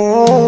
Oh.